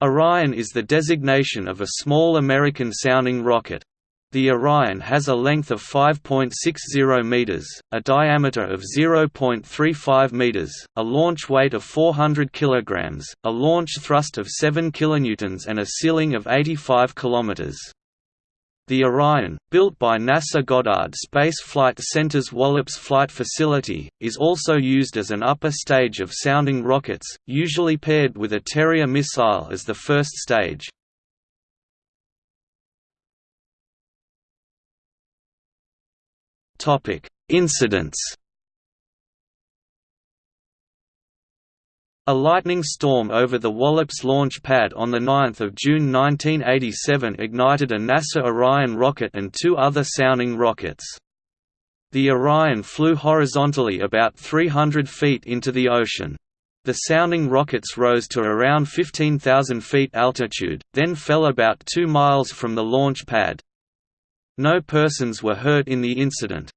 Orion is the designation of a small American-sounding rocket. The Orion has a length of 5.60 meters, a diameter of 0.35 meters, a launch weight of 400 kilograms, a launch thrust of 7 kilonewtons and a ceiling of 85 kilometers. The Orion, built by NASA Goddard Space Flight Center's Wallops Flight Facility, is also used as an upper stage of sounding rockets, usually paired with a Terrier missile as the first stage. Incidents A lightning storm over the Wallops launch pad on 9 June 1987 ignited a NASA Orion rocket and two other sounding rockets. The Orion flew horizontally about 300 feet into the ocean. The sounding rockets rose to around 15,000 feet altitude, then fell about 2 miles from the launch pad. No persons were hurt in the incident.